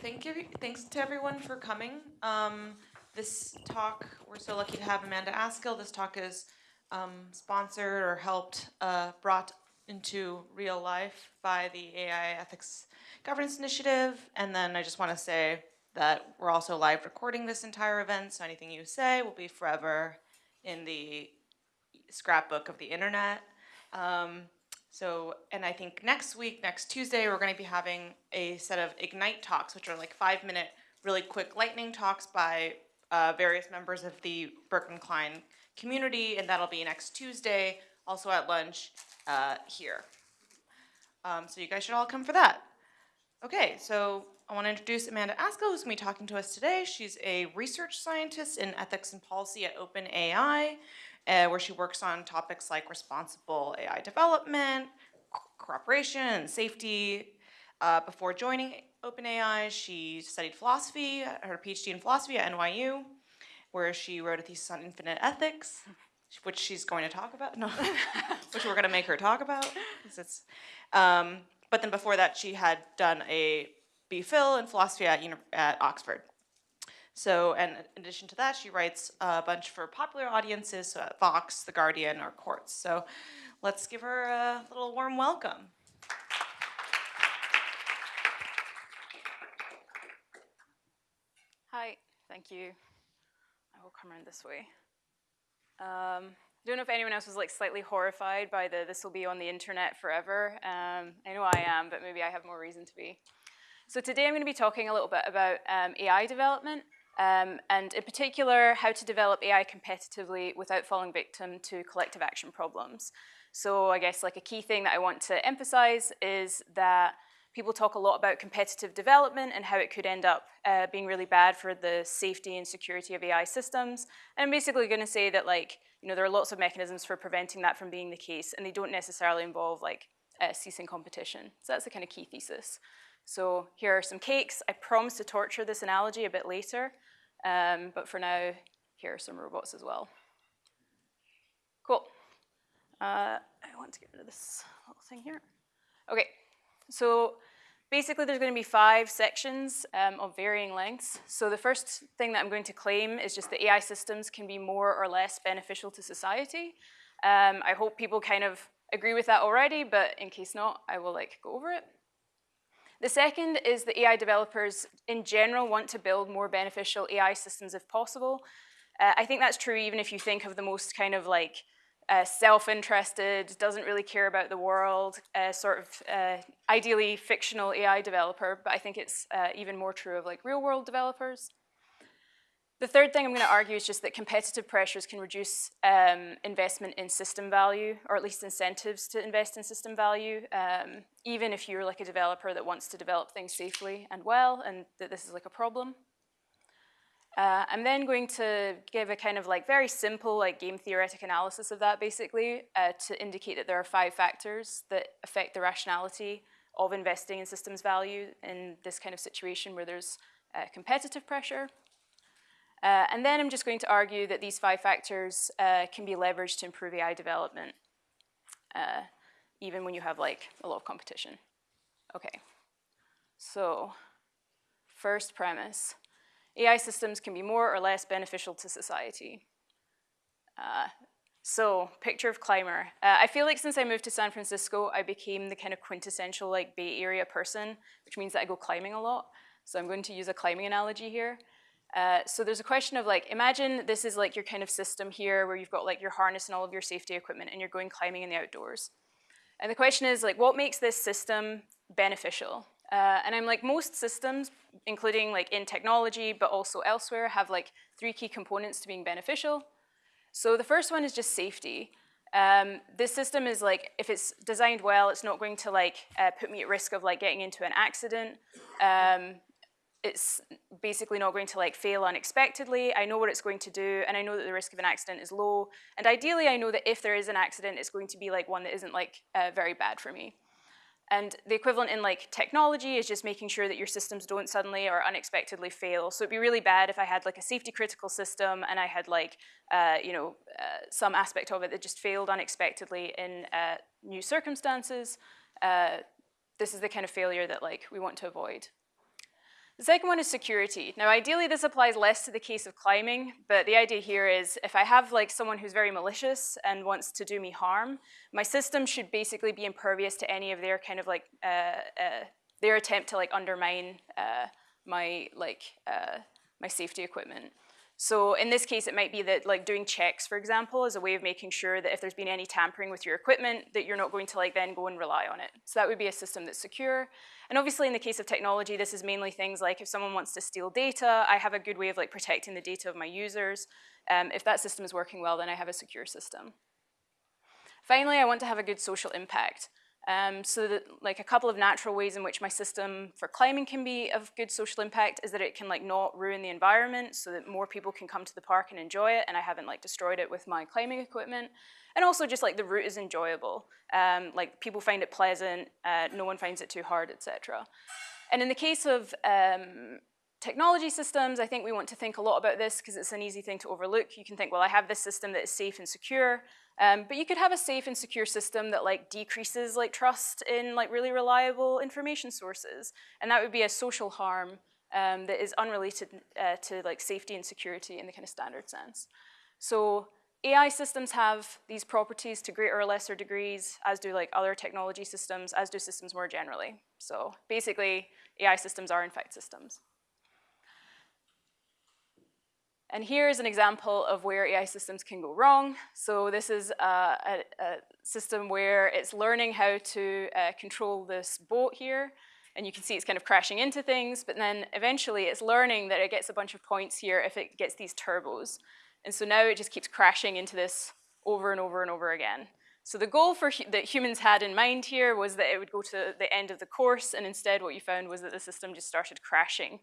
thank you. Thanks to everyone for coming. Um, this talk, we're so lucky to have Amanda Askell. This talk is um, sponsored or helped, uh, brought into real life by the AI Ethics Governance Initiative. And then I just want to say that we're also live recording this entire event, so anything you say will be forever in the scrapbook of the internet. Um, so, and I think next week, next Tuesday, we're going to be having a set of Ignite talks, which are like five minute, really quick lightning talks by uh, various members of the Berkman Klein community, and that'll be next Tuesday, also at lunch uh, here. Um, so you guys should all come for that. Okay, so I want to introduce Amanda Askell, who's going to be talking to us today. She's a research scientist in ethics and policy at OpenAI uh, where she works on topics like responsible AI development, cooperation, and safety. Uh, before joining OpenAI, she studied philosophy, her PhD in philosophy at NYU, where she wrote a thesis on infinite ethics, which she's going to talk about, no, which we're going to make her talk about. Um, but then before that, she had done a BPhil in philosophy at, at Oxford. So, and in addition to that, she writes a bunch for popular audiences, so Vox, The Guardian, or Quartz. So let's give her a little warm welcome. Hi, thank you. I will come around this way. Um, I don't know if anyone else was like slightly horrified by the this will be on the internet forever. Um, I know I am, but maybe I have more reason to be. So today I'm going to be talking a little bit about um, AI development um, and in particular, how to develop AI competitively without falling victim to collective action problems. So I guess like a key thing that I want to emphasize is that people talk a lot about competitive development and how it could end up uh, being really bad for the safety and security of AI systems. And I'm basically going to say that like, you know, there are lots of mechanisms for preventing that from being the case, and they don't necessarily involve like uh, ceasing competition. So that's the kind of key thesis. So here are some cakes. I promise to torture this analogy a bit later, um, but for now, here are some robots as well. Cool. Uh, I want to get rid of this little thing here. Okay, so basically there's going to be five sections um, of varying lengths. So the first thing that I'm going to claim is just that AI systems can be more or less beneficial to society. Um, I hope people kind of agree with that already, but in case not, I will like go over it. The second is that AI developers in general want to build more beneficial AI systems if possible. Uh, I think that's true even if you think of the most kind of like uh, self-interested, doesn't really care about the world, uh, sort of uh, ideally fictional AI developer, but I think it's uh, even more true of like real world developers. The third thing I'm going to argue is just that competitive pressures can reduce um, investment in system value, or at least incentives to invest in system value, um, even if you're like a developer that wants to develop things safely and well, and that this is like a problem. Uh, I'm then going to give a kind of like very simple like game theoretic analysis of that basically uh, to indicate that there are five factors that affect the rationality of investing in systems value in this kind of situation where there's uh, competitive pressure. Uh, and then I'm just going to argue that these five factors uh, can be leveraged to improve AI development, uh, even when you have like a lot of competition. Okay, so first premise, AI systems can be more or less beneficial to society. Uh, so, picture of climber. Uh, I feel like since I moved to San Francisco, I became the kind of quintessential like Bay Area person, which means that I go climbing a lot. So I'm going to use a climbing analogy here. Uh, so there's a question of like, imagine this is like your kind of system here where you've got like your harness and all of your safety equipment and you're going climbing in the outdoors. And the question is like, what makes this system beneficial? Uh, and I'm like, most systems, including like in technology, but also elsewhere, have like three key components to being beneficial. So the first one is just safety. Um, this system is like, if it's designed well, it's not going to like uh, put me at risk of like getting into an accident. Um, it's basically not going to like fail unexpectedly. I know what it's going to do, and I know that the risk of an accident is low. And ideally, I know that if there is an accident, it's going to be like one that isn't like uh, very bad for me. And the equivalent in like technology is just making sure that your systems don't suddenly or unexpectedly fail. So it'd be really bad if I had like a safety critical system and I had like, uh, you know, uh, some aspect of it that just failed unexpectedly in uh, new circumstances. Uh, this is the kind of failure that like we want to avoid. The second one is security. Now, ideally, this applies less to the case of climbing, but the idea here is if I have like someone who's very malicious and wants to do me harm, my system should basically be impervious to any of their kind of like uh, uh, their attempt to like undermine uh, my like uh, my safety equipment. So in this case, it might be that like doing checks, for example, is a way of making sure that if there's been any tampering with your equipment, that you're not going to like then go and rely on it. So that would be a system that's secure. And obviously in the case of technology, this is mainly things like if someone wants to steal data, I have a good way of like protecting the data of my users. Um, if that system is working well, then I have a secure system. Finally, I want to have a good social impact. Um, so that, like a couple of natural ways in which my system for climbing can be of good social impact is that it can like not ruin the environment so that more people can come to the park and enjoy it and I haven't like destroyed it with my climbing equipment. And also just like the route is enjoyable. Um, like people find it pleasant, uh, no one finds it too hard, etc. And in the case of um, technology systems, I think we want to think a lot about this because it's an easy thing to overlook. You can think, well, I have this system that is safe and secure, um, but you could have a safe and secure system that like decreases like trust in like really reliable information sources, and that would be a social harm um, that is unrelated uh, to like safety and security in the kind of standard sense. So AI systems have these properties to greater or lesser degrees, as do like other technology systems, as do systems more generally. So basically, AI systems are in fact systems. And here is an example of where AI systems can go wrong. So this is a, a, a system where it's learning how to uh, control this boat here. And you can see it's kind of crashing into things, but then eventually it's learning that it gets a bunch of points here if it gets these turbos. And so now it just keeps crashing into this over and over and over again. So the goal for that humans had in mind here was that it would go to the end of the course, and instead what you found was that the system just started crashing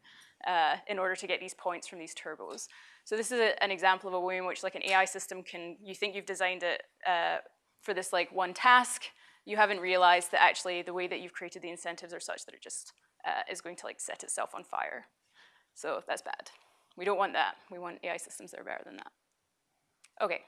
uh, in order to get these points from these turbos. So this is a, an example of a way in which like an AI system can, you think you've designed it uh, for this like one task, you haven't realized that actually the way that you've created the incentives are such that it just uh, is going to like set itself on fire. So that's bad. We don't want that. We want AI systems that are better than that. Okay.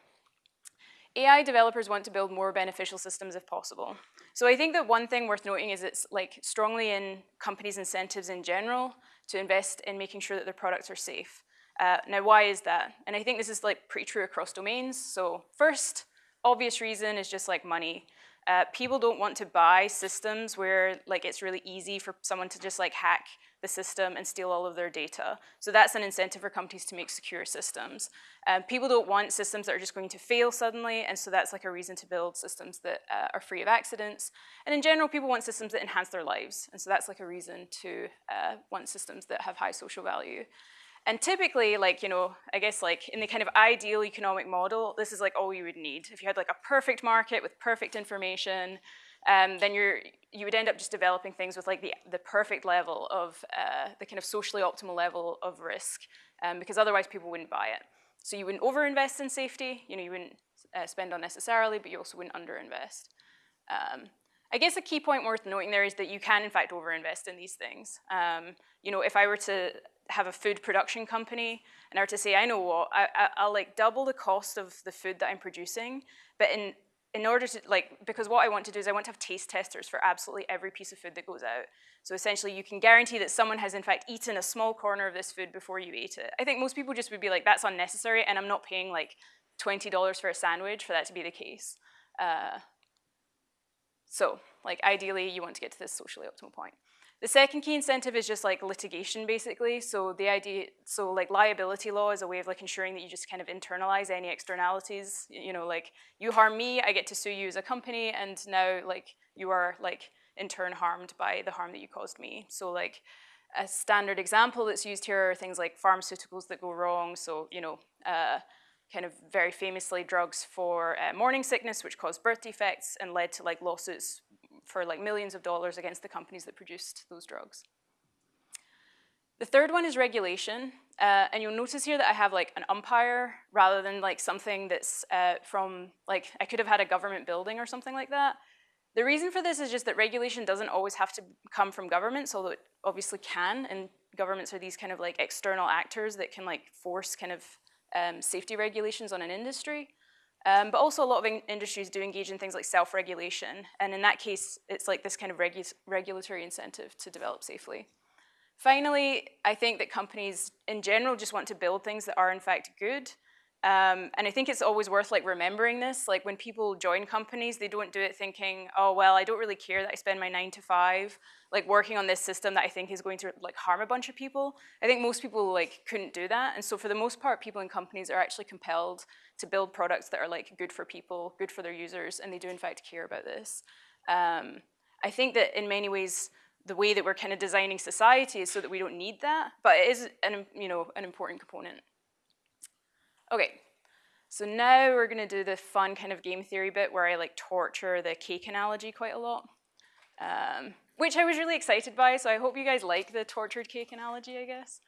AI developers want to build more beneficial systems if possible. So I think that one thing worth noting is it's like strongly in companies' incentives in general to invest in making sure that their products are safe. Uh, now, why is that? And I think this is like pretty true across domains. So first, obvious reason is just like money. Uh, people don't want to buy systems where like it's really easy for someone to just like hack the system and steal all of their data. So that's an incentive for companies to make secure systems. Um, people don't want systems that are just going to fail suddenly, and so that's like a reason to build systems that uh, are free of accidents. And in general, people want systems that enhance their lives, and so that's like a reason to uh, want systems that have high social value. And typically, like, you know, I guess like in the kind of ideal economic model, this is like all you would need. If you had like a perfect market with perfect information, um, then you're, you would end up just developing things with like the, the perfect level of, uh, the kind of socially optimal level of risk, um, because otherwise people wouldn't buy it. So you wouldn't overinvest in safety, you know, you wouldn't uh, spend unnecessarily, but you also wouldn't underinvest. Um, I guess a key point worth noting there is that you can in fact overinvest in these things. Um, you know, if I were to have a food production company and I were to say, I know what, I, will like double the cost of the food that I'm producing, but in, in order to, like, because what I want to do is I want to have taste testers for absolutely every piece of food that goes out. So essentially you can guarantee that someone has in fact eaten a small corner of this food before you ate it. I think most people just would be like, that's unnecessary and I'm not paying like $20 for a sandwich for that to be the case. Uh, so, like, ideally, you want to get to this socially optimal point. The second key incentive is just like litigation, basically. So the idea, so like liability law is a way of like ensuring that you just kind of internalize any externalities. You know, like you harm me, I get to sue you as a company, and now like you are like in turn harmed by the harm that you caused me. So like a standard example that's used here are things like pharmaceuticals that go wrong. So you know, uh, kind of very famously drugs for uh, morning sickness, which caused birth defects and led to like lawsuits for like millions of dollars against the companies that produced those drugs. The third one is regulation, uh, and you'll notice here that I have like an umpire rather than like something that's uh, from, like I could have had a government building or something like that. The reason for this is just that regulation doesn't always have to come from governments, although it obviously can, and governments are these kind of like external actors that can like force kind of um, safety regulations on an industry. Um, but also a lot of in industries do engage in things like self-regulation. And in that case, it's like this kind of regu regulatory incentive to develop safely. Finally, I think that companies in general just want to build things that are in fact good. Um, and I think it's always worth like remembering this. Like when people join companies, they don't do it thinking, oh well, I don't really care that I spend my nine to five like working on this system that I think is going to like harm a bunch of people. I think most people like couldn't do that. And so for the most part, people in companies are actually compelled to build products that are like good for people, good for their users, and they do in fact care about this. Um, I think that in many ways, the way that we're kind of designing society is so that we don't need that, but it is an, you know, an important component. Okay, so now we're gonna do the fun kind of game theory bit where I like torture the cake analogy quite a lot, um, which I was really excited by, so I hope you guys like the tortured cake analogy, I guess.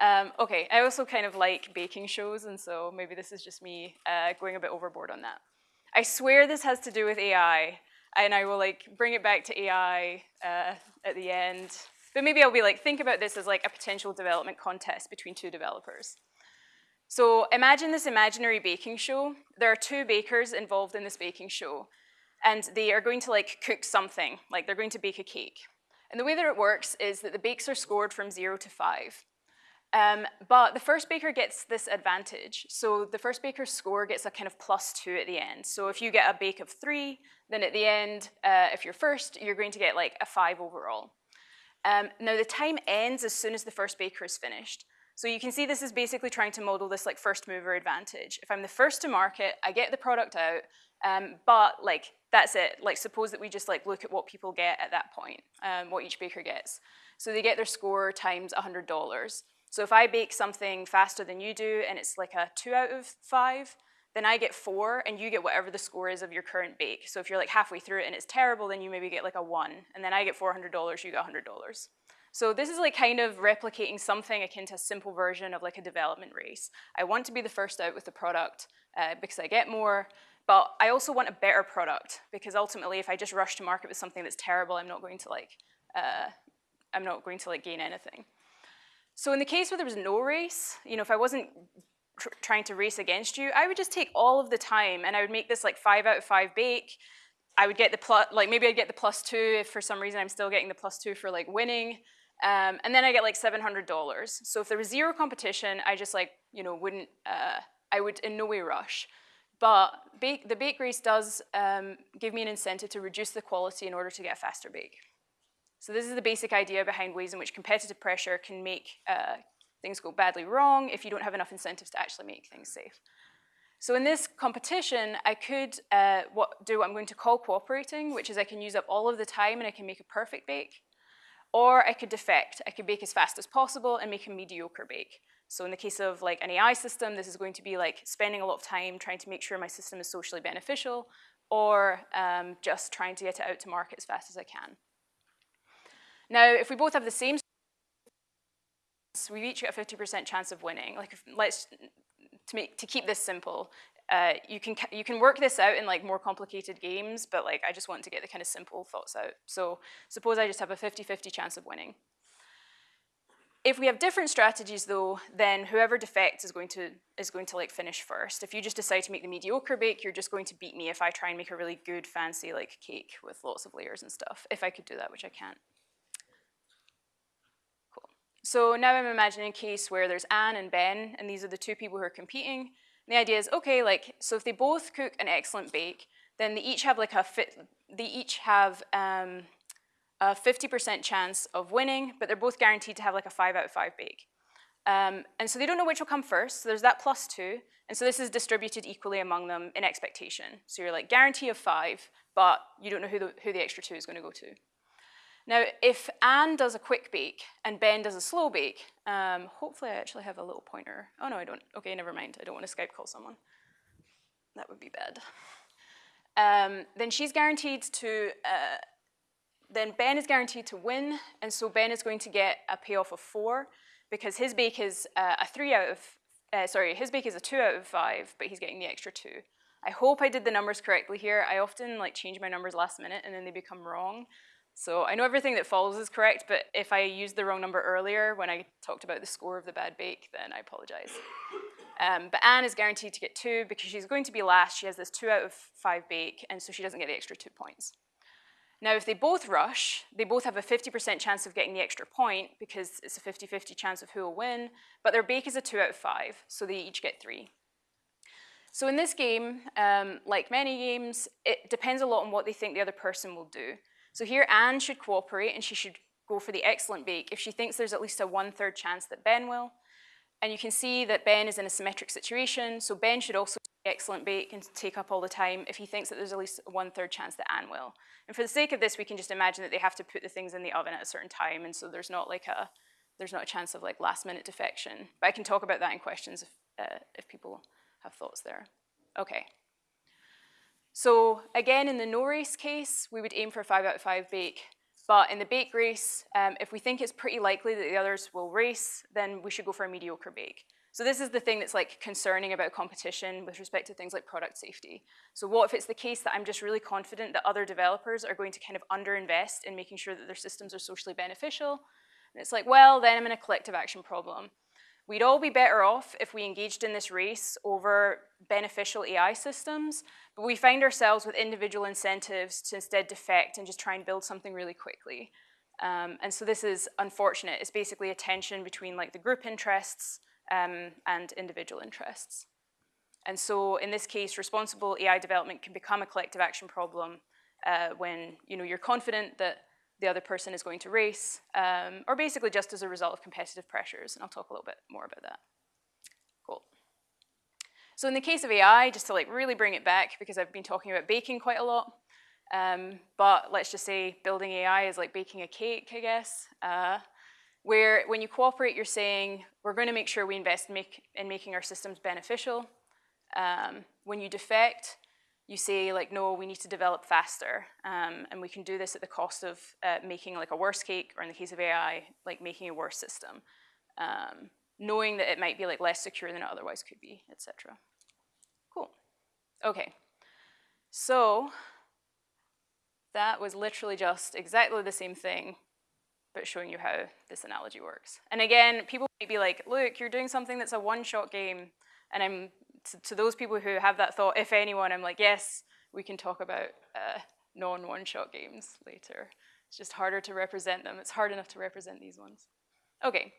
Um, okay, I also kind of like baking shows, and so maybe this is just me uh, going a bit overboard on that. I swear this has to do with AI, and I will like bring it back to AI uh, at the end. But maybe I'll be like, think about this as like a potential development contest between two developers. So imagine this imaginary baking show. There are two bakers involved in this baking show, and they are going to like cook something, like they're going to bake a cake. And the way that it works is that the bakes are scored from zero to five. Um, but the first baker gets this advantage. So the first baker's score gets a kind of plus two at the end. So if you get a bake of three, then at the end, uh, if you're first, you're going to get like a five overall. Um, now the time ends as soon as the first baker is finished. So you can see this is basically trying to model this like first mover advantage. If I'm the first to market, I get the product out, um, but like that's it. Like suppose that we just like look at what people get at that point, um, what each baker gets. So they get their score times $100. So if I bake something faster than you do and it's like a two out of five, then I get four and you get whatever the score is of your current bake. So if you're like halfway through it and it's terrible, then you maybe get like a one. And then I get $400, you get $100. So this is like kind of replicating something akin to a simple version of like a development race. I want to be the first out with the product uh, because I get more, but I also want a better product because ultimately if I just rush to market with something that's terrible, I'm not going to like, uh, I'm not going to like gain anything. So in the case where there was no race, you know, if I wasn't tr trying to race against you, I would just take all of the time and I would make this like five out of five bake. I would get the plus, like maybe I'd get the plus two if for some reason I'm still getting the plus two for like winning. Um, and then I get like $700. So if there was zero competition, I just like, you know, wouldn't, uh, I would in no way rush. But bake, the bake race does um, give me an incentive to reduce the quality in order to get a faster bake. So this is the basic idea behind ways in which competitive pressure can make uh, things go badly wrong if you don't have enough incentives to actually make things safe. So in this competition, I could uh, what, do what I'm going to call cooperating, which is I can use up all of the time and I can make a perfect bake. Or I could defect. I could bake as fast as possible and make a mediocre bake. So in the case of like an AI system, this is going to be like spending a lot of time trying to make sure my system is socially beneficial or um, just trying to get it out to market as fast as I can. Now, if we both have the same we each get a 50% chance of winning. Like, if, let's to make to keep this simple, uh, you can you can work this out in like more complicated games, but like I just want to get the kind of simple thoughts out. So suppose I just have a 50-50 chance of winning. If we have different strategies though, then whoever defects is going to is going to like finish first. If you just decide to make the mediocre bake, you're just going to beat me if I try and make a really good fancy like cake with lots of layers and stuff. If I could do that, which I can't. So now I'm imagining a case where there's Anne and Ben, and these are the two people who are competing. And the idea is, okay, like, so if they both cook an excellent bake, then they each have like a fit, they each have um, a 50% chance of winning, but they're both guaranteed to have like a five out of five bake. Um, and so they don't know which will come first, so there's that plus two, and so this is distributed equally among them in expectation. So you're like guarantee of five, but you don't know who the, who the extra two is gonna go to. Now, if Anne does a quick bake and Ben does a slow bake, um, hopefully I actually have a little pointer. Oh no, I don't. Okay, never mind. I don't want to Skype call someone. That would be bad. Um, then she's guaranteed to, uh, then Ben is guaranteed to win, and so Ben is going to get a payoff of four because his bake is uh, a three out of, uh, sorry, his bake is a two out of five, but he's getting the extra two. I hope I did the numbers correctly here. I often like change my numbers last minute and then they become wrong. So I know everything that follows is correct, but if I used the wrong number earlier when I talked about the score of the bad bake, then I apologize. Um, but Anne is guaranteed to get two because she's going to be last. She has this two out of five bake, and so she doesn't get the extra two points. Now, if they both rush, they both have a 50% chance of getting the extra point because it's a 50-50 chance of who will win, but their bake is a two out of five, so they each get three. So in this game, um, like many games, it depends a lot on what they think the other person will do. So here Anne should cooperate and she should go for the excellent bake if she thinks there's at least a one-third chance that Ben will. And you can see that Ben is in a symmetric situation, so Ben should also excellent bake and take up all the time if he thinks that there's at least a one-third chance that Anne will. And for the sake of this, we can just imagine that they have to put the things in the oven at a certain time, and so there's not like a, there's not a chance of like last-minute defection. But I can talk about that in questions if, uh, if people have thoughts there. Okay. So again, in the no race case, we would aim for a five out of five bake. But in the bake race, um, if we think it's pretty likely that the others will race, then we should go for a mediocre bake. So this is the thing that's like concerning about competition with respect to things like product safety. So what if it's the case that I'm just really confident that other developers are going to kind of underinvest in making sure that their systems are socially beneficial? And it's like, well, then I'm in a collective action problem. We'd all be better off if we engaged in this race over beneficial AI systems, but we find ourselves with individual incentives to instead defect and just try and build something really quickly. Um, and so this is unfortunate. It's basically a tension between like the group interests um, and individual interests. And so in this case, responsible AI development can become a collective action problem uh, when you know, you're confident that the other person is going to race, um, or basically just as a result of competitive pressures, and I'll talk a little bit more about that. Cool. So in the case of AI, just to like really bring it back, because I've been talking about baking quite a lot, um, but let's just say building AI is like baking a cake, I guess, uh, where when you cooperate, you're saying, we're going to make sure we invest in, make, in making our systems beneficial. Um, when you defect, you say like, no, we need to develop faster, um, and we can do this at the cost of uh, making like a worse cake, or in the case of AI, like making a worse system, um, knowing that it might be like less secure than it otherwise could be, etc. Cool. Okay. So that was literally just exactly the same thing, but showing you how this analogy works. And again, people might be like, look, you're doing something that's a one-shot game, and I'm to, to, those people who have that thought, if anyone, I'm like, yes, we can talk about uh, non-one-shot games later. It's just harder to represent them. It's hard enough to represent these ones. Okay,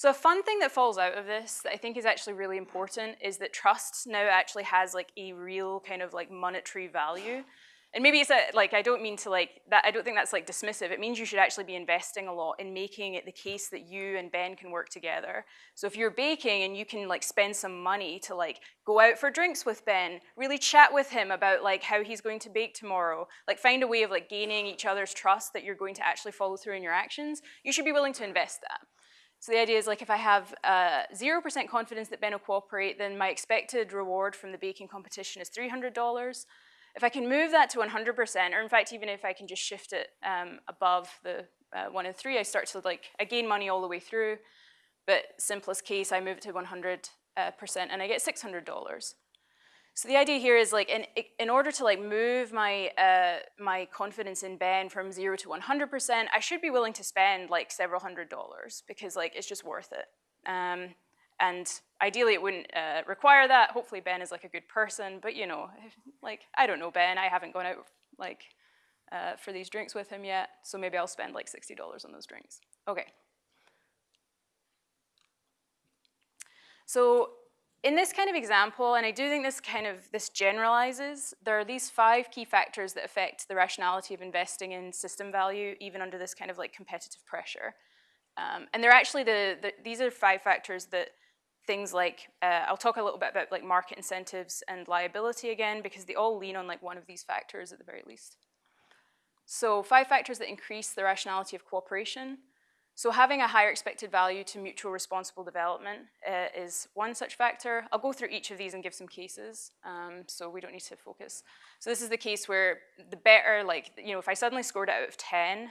so a fun thing that falls out of this that I think is actually really important is that trust now actually has like a real kind of like monetary value. And maybe it's a, like, I don't mean to like, that, I don't think that's like dismissive. It means you should actually be investing a lot in making it the case that you and Ben can work together. So if you're baking and you can like spend some money to like go out for drinks with Ben, really chat with him about like how he's going to bake tomorrow, like find a way of like gaining each other's trust that you're going to actually follow through in your actions, you should be willing to invest that. So the idea is like if I have 0% uh, confidence that Ben will cooperate, then my expected reward from the baking competition is $300. If I can move that to 100%, or in fact, even if I can just shift it um, above the uh, one and three, I start to like, I gain money all the way through. But simplest case, I move it to 100% uh, and I get $600. So the idea here is like, in, in order to like move my, uh, my confidence in Ben from zero to 100%, I should be willing to spend like several hundred dollars because like it's just worth it. Um, and ideally it wouldn't uh, require that. Hopefully Ben is like a good person, but you know, like, I don't know Ben, I haven't gone out like uh, for these drinks with him yet, so maybe I'll spend like $60 on those drinks. Okay. So in this kind of example, and I do think this kind of, this generalizes, there are these five key factors that affect the rationality of investing in system value, even under this kind of like competitive pressure. Um, and they're actually the, the, these are five factors that things like, uh, I'll talk a little bit about like market incentives and liability again, because they all lean on like one of these factors at the very least. So five factors that increase the rationality of cooperation. So having a higher expected value to mutual responsible development uh, is one such factor. I'll go through each of these and give some cases, um, so we don't need to focus. So this is the case where the better, like, you know, if I suddenly scored out of 10,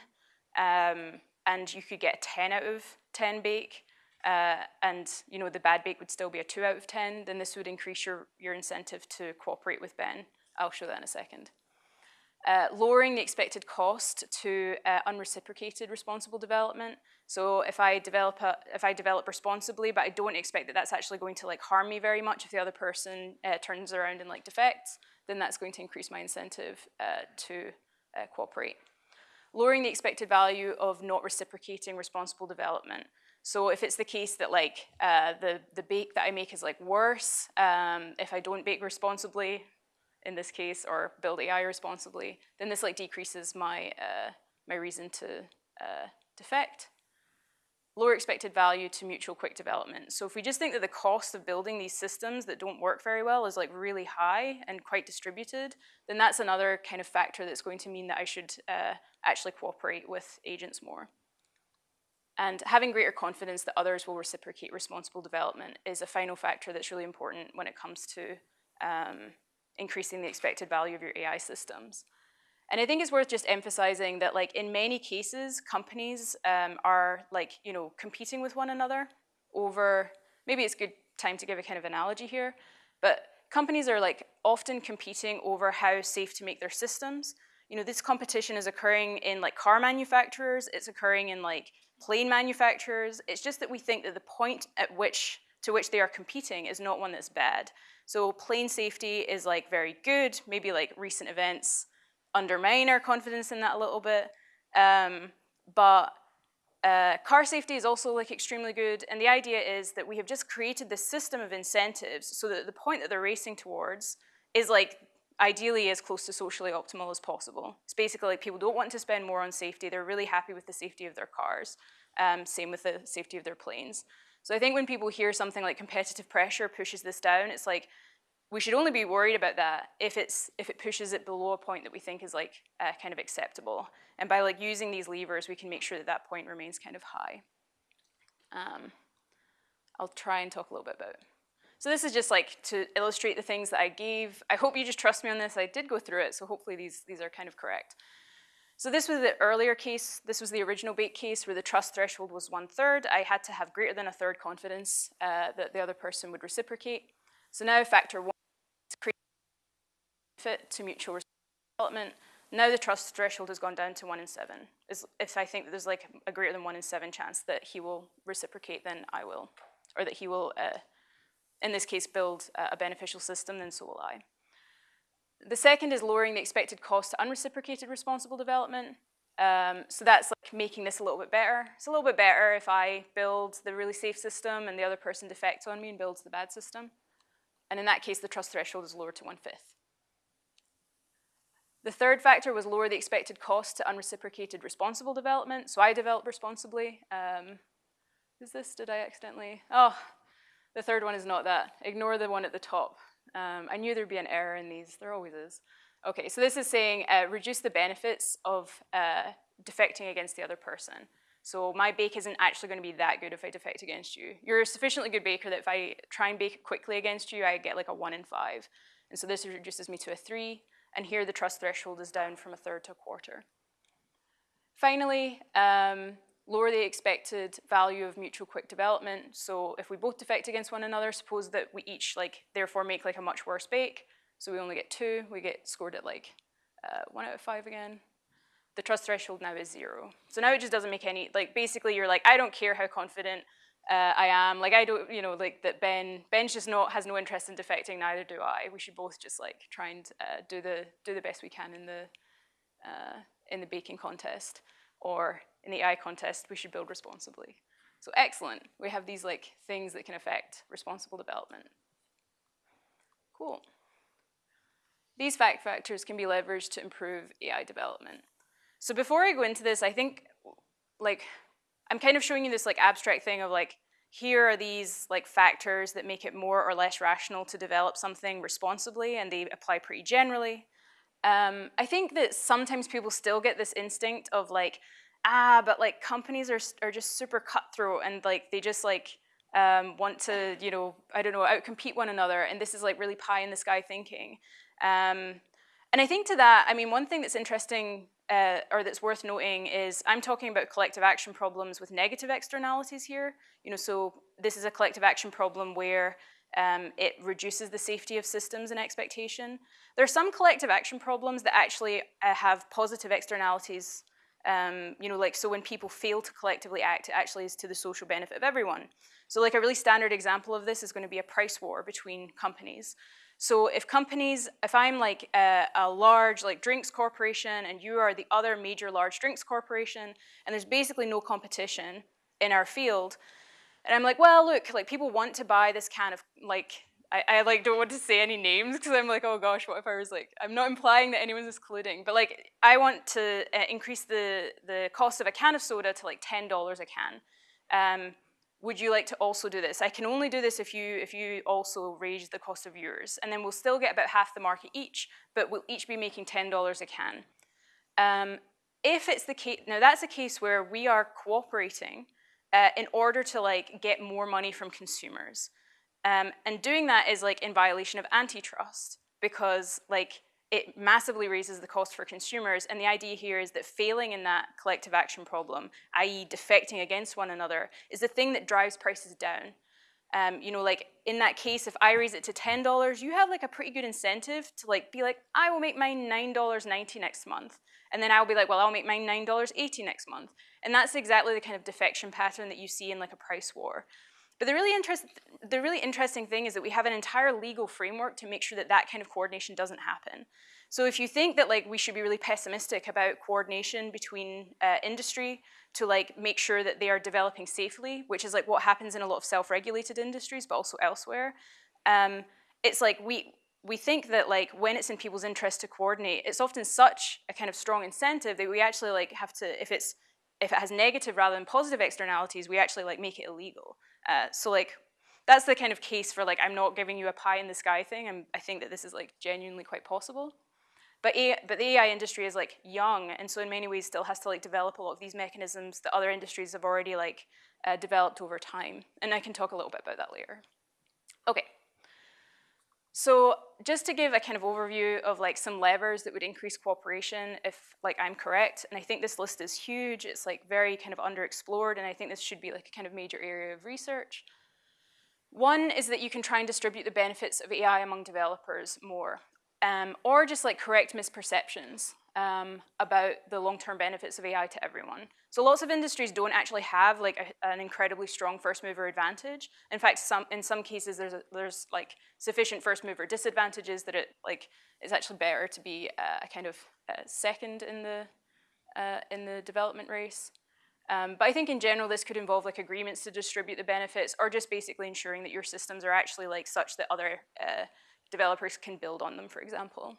um, and you could get a 10 out of 10 bake, uh, and you know the bad bake would still be a 2 out of 10, then this would increase your, your incentive to cooperate with Ben. I'll show that in a second. Uh, lowering the expected cost to uh, unreciprocated responsible development. So if I develop a, if I develop responsibly, but I don't expect that that's actually going to like harm me very much if the other person uh, turns around and like defects, then that's going to increase my incentive uh, to uh, cooperate. lowering the expected value of not reciprocating responsible development. So if it's the case that like uh, the, the bake that I make is like worse, um, if I don't bake responsibly, in this case, or build AI responsibly, then this like decreases my, uh, my reason to uh, defect. Lower expected value to mutual quick development. So if we just think that the cost of building these systems that don't work very well is like really high and quite distributed, then that's another kind of factor that's going to mean that I should uh, actually cooperate with agents more. And having greater confidence that others will reciprocate responsible development is a final factor that's really important when it comes to um, increasing the expected value of your AI systems. And I think it's worth just emphasizing that like in many cases, companies um, are like, you know, competing with one another over, maybe it's good time to give a kind of analogy here, but companies are like often competing over how safe to make their systems. You know, this competition is occurring in like car manufacturers, it's occurring in like plane manufacturers. It's just that we think that the point at which to which they are competing is not one that's bad. So plane safety is like very good, maybe like recent events undermine our confidence in that a little bit. Um, but uh, car safety is also like extremely good, and the idea is that we have just created this system of incentives so that the point that they're racing towards is like ideally as close to socially optimal as possible. It's basically like people don't want to spend more on safety. They're really happy with the safety of their cars. Um, same with the safety of their planes. So I think when people hear something like competitive pressure pushes this down, it's like we should only be worried about that if it's if it pushes it below a point that we think is like uh, kind of acceptable. And by like using these levers, we can make sure that that point remains kind of high. Um, I'll try and talk a little bit about so this is just like to illustrate the things that I gave. I hope you just trust me on this. I did go through it, so hopefully these, these are kind of correct. So this was the earlier case. This was the original bait case where the trust threshold was one third. I had to have greater than a third confidence uh, that the other person would reciprocate. So now factor one is create fit to mutual development. Now the trust threshold has gone down to one in seven. If I think that there's like a greater than one in seven chance that he will reciprocate, then I will, or that he will uh, in this case, build a beneficial system, then so will I. The second is lowering the expected cost to unreciprocated responsible development. Um, so that's like making this a little bit better. It's a little bit better if I build the really safe system and the other person defects on me and builds the bad system. And in that case, the trust threshold is lowered to one-fifth. The third factor was lower the expected cost to unreciprocated responsible development. So I develop responsibly. Um, is this, did I accidentally? Oh, the third one is not that. Ignore the one at the top. Um, I knew there'd be an error in these. There always is. Okay, so this is saying uh, reduce the benefits of uh, defecting against the other person. So my bake isn't actually going to be that good if I defect against you. You're a sufficiently good baker that if I try and bake quickly against you, I get like a one in five. And so this reduces me to a three. And here the trust threshold is down from a third to a quarter. Finally, um, lower the expected value of mutual quick development. So if we both defect against one another, suppose that we each like therefore make like a much worse bake. So we only get two, we get scored at like uh, one out of five again. The trust threshold now is zero. So now it just doesn't make any, like basically you're like, I don't care how confident uh, I am. Like I don't, you know, like that Ben, Ben's just not, has no interest in defecting, neither do I. We should both just like try and uh, do the do the best we can in the uh, in the baking contest or in the AI contest, we should build responsibly. So excellent. We have these like things that can affect responsible development. Cool. These fact factors can be leveraged to improve AI development. So before I go into this, I think like I'm kind of showing you this like abstract thing of like here are these like factors that make it more or less rational to develop something responsibly and they apply pretty generally. Um, I think that sometimes people still get this instinct of like, ah, but like companies are, are just super cutthroat and like they just like um, want to, you know, I don't know, outcompete one another. And this is like really pie in the sky thinking. Um, and I think to that, I mean, one thing that's interesting uh, or that's worth noting is I'm talking about collective action problems with negative externalities here. You know, so this is a collective action problem where um, it reduces the safety of systems and expectation. There are some collective action problems that actually uh, have positive externalities. Um, you know, like so when people fail to collectively act, it actually is to the social benefit of everyone. So like a really standard example of this is going to be a price war between companies. So if companies, if I'm like a, a, large like drinks corporation and you are the other major large drinks corporation and there's basically no competition in our field, and I'm like, well, look, like people want to buy this can of like, I, I like don't want to say any names because I'm like, oh gosh, what if I was like, I'm not implying that anyone's excluding, but like I want to uh, increase the, the cost of a can of soda to like $10 a can. Um, would you like to also do this? I can only do this if you, if you also raise the cost of yours. And then we'll still get about half the market each, but we'll each be making $10 a can. Um, if it's the case, now that's a case where we are cooperating uh, in order to like get more money from consumers. Um, and doing that is like in violation of antitrust because like it massively raises the cost for consumers. And the idea here is that failing in that collective action problem, i.e. defecting against one another, is the thing that drives prices down. Um, you know, like in that case, if I raise it to $10, you have like a pretty good incentive to like be like, I will make mine $9.90 next month. And then I'll be like, well, I'll make mine $9.80 next month. And that's exactly the kind of defection pattern that you see in like a price war. But the really, interest, the really interesting thing is that we have an entire legal framework to make sure that that kind of coordination doesn't happen. So if you think that like we should be really pessimistic about coordination between uh, industry to like make sure that they are developing safely, which is like what happens in a lot of self-regulated industries, but also elsewhere, um, it's like we, we think that like when it's in people's interest to coordinate, it's often such a kind of strong incentive that we actually like have to, if it's if it has negative rather than positive externalities, we actually like make it illegal. Uh, so like, that's the kind of case for like, I'm not giving you a pie in the sky thing. I'm, I think that this is like genuinely quite possible. But, AI, but the AI industry is like young, and so in many ways still has to like develop a lot of these mechanisms that other industries have already like uh, developed over time. And I can talk a little bit about that later. Okay. So just to give a kind of overview of like some levers that would increase cooperation if like I'm correct, and I think this list is huge, it's like very kind of underexplored, and I think this should be like a kind of major area of research. One is that you can try and distribute the benefits of AI among developers more, um, or just like correct misperceptions um, about the long-term benefits of AI to everyone. So lots of industries don't actually have like a, an incredibly strong first mover advantage. In fact, some in some cases there's a, there's like sufficient first mover disadvantages that it like it's actually better to be uh, a kind of uh, second in the uh, in the development race. Um, but I think in general this could involve like agreements to distribute the benefits or just basically ensuring that your systems are actually like such that other uh, developers can build on them, for example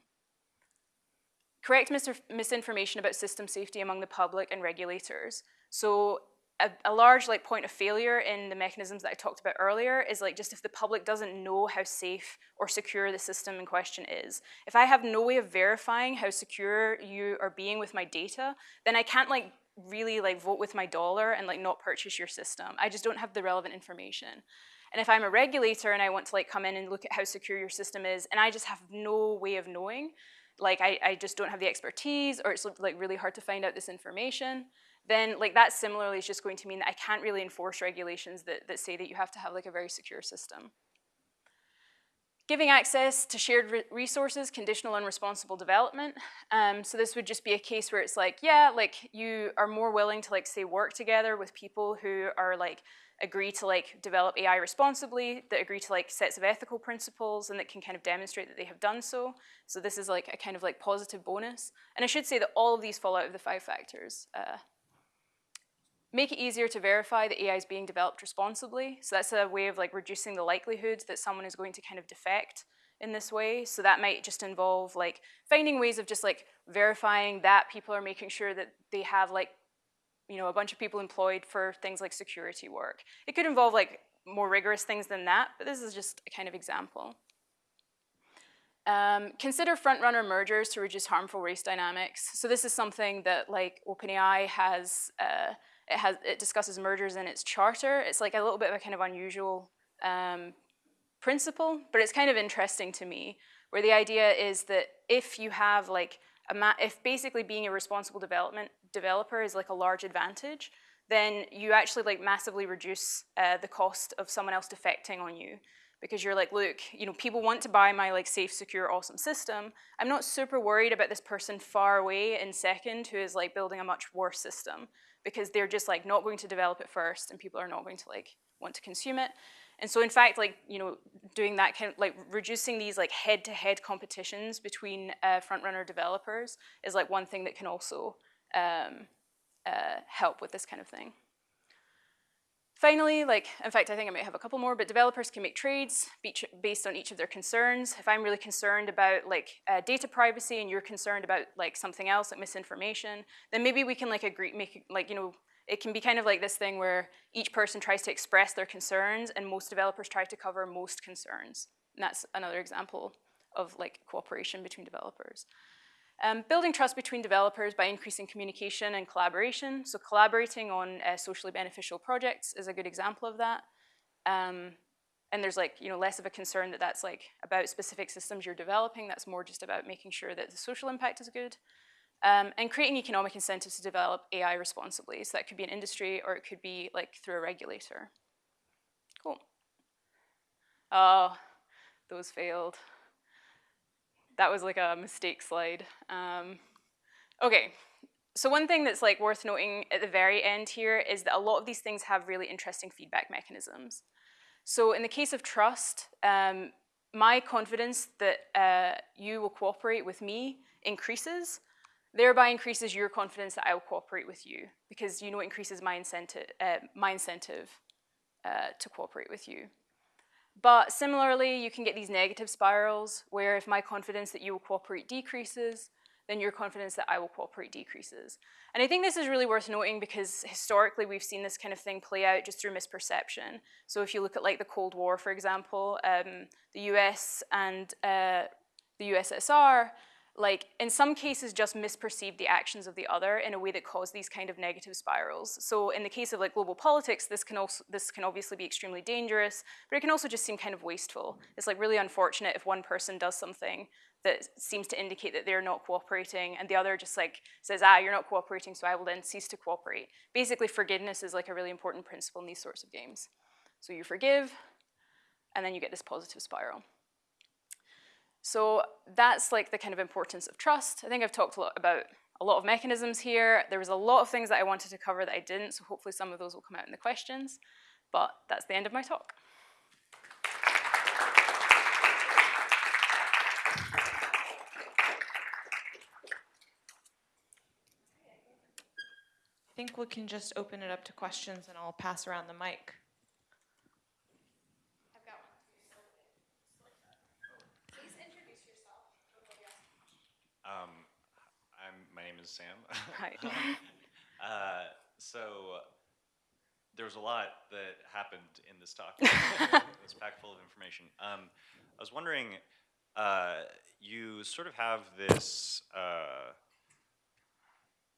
correct mis misinformation about system safety among the public and regulators. So a, a, large like point of failure in the mechanisms that I talked about earlier is like just if the public doesn't know how safe or secure the system in question is. If I have no way of verifying how secure you are being with my data, then I can't like really like vote with my dollar and like not purchase your system. I just don't have the relevant information. And if I'm a regulator and I want to like come in and look at how secure your system is and I just have no way of knowing, like I, I just don't have the expertise or it's like really hard to find out this information, then like that similarly is just going to mean that I can't really enforce regulations that, that say that you have to have like a very secure system. Giving access to shared re resources, conditional and responsible development. Um, so this would just be a case where it's like, yeah, like you are more willing to like say work together with people who are like agree to like develop AI responsibly, that agree to like sets of ethical principles and that can kind of demonstrate that they have done so. So this is like a kind of like positive bonus. And I should say that all of these fall out of the five factors. Uh, make it easier to verify that AI is being developed responsibly. So that's a way of like reducing the likelihood that someone is going to kind of defect in this way. So that might just involve like finding ways of just like verifying that people are making sure that they have like you know, a bunch of people employed for things like security work. It could involve like more rigorous things than that, but this is just a kind of example. Um, consider front-runner mergers to reduce harmful race dynamics. So this is something that like OpenAI has, uh, it has, it discusses mergers in its charter. It's like a little bit of a kind of unusual um, principle, but it's kind of interesting to me, where the idea is that if you have like a if basically being a responsible development developer is like a large advantage, then you actually like massively reduce uh, the cost of someone else defecting on you because you're like, look, you know, people want to buy my like safe, secure, awesome system. I'm not super worried about this person far away in second who is like building a much worse system because they're just like not going to develop it first and people are not going to like want to consume it. And so in fact, like, you know, doing that kind of, like, reducing these, like, head-to-head competitions between uh, front-runner developers is, like, one thing that can also um, uh, help with this kind of thing. Finally, like, in fact, I think I might have a couple more, but developers can make trades based on each of their concerns. If I'm really concerned about like uh, data privacy and you're concerned about like something else, like misinformation, then maybe we can like agree, make like, you know, it can be kind of like this thing where each person tries to express their concerns and most developers try to cover most concerns. And that's another example of like cooperation between developers. Um, building trust between developers by increasing communication and collaboration. So collaborating on uh, socially beneficial projects is a good example of that. Um, and there's like, you know, less of a concern that that's like about specific systems you're developing. That's more just about making sure that the social impact is good. Um, and creating economic incentives to develop AI responsibly. So that could be an industry or it could be like through a regulator. Cool. Oh, those failed that was like a mistake slide. Um, okay, so one thing that's like worth noting at the very end here is that a lot of these things have really interesting feedback mechanisms. So in the case of trust, um, my confidence that uh, you will cooperate with me increases, thereby increases your confidence that I will cooperate with you because you know it increases my incentive, uh, my incentive uh, to cooperate with you. But similarly, you can get these negative spirals where if my confidence that you will cooperate decreases, then your confidence that I will cooperate decreases. And I think this is really worth noting because historically we've seen this kind of thing play out just through misperception. So if you look at like the Cold War, for example, um, the US and uh, the USSR like in some cases just misperceive the actions of the other in a way that cause these kind of negative spirals. So in the case of like global politics, this can also this can obviously be extremely dangerous, but it can also just seem kind of wasteful. It's like really unfortunate if one person does something that seems to indicate that they're not cooperating and the other just like says, ah, you're not cooperating, so I will then cease to cooperate. Basically, forgiveness is like a really important principle in these sorts of games. So you forgive, and then you get this positive spiral. So that's like the kind of importance of trust. I think I've talked a lot about a lot of mechanisms here. There was a lot of things that I wanted to cover that I didn't, so hopefully some of those will come out in the questions. But that's the end of my talk. I think we can just open it up to questions and I'll pass around the mic. Is Sam. Hi. uh, so there was a lot that happened in this talk. it was packed full of information. Um, I was wondering, uh, you sort of have this. Uh,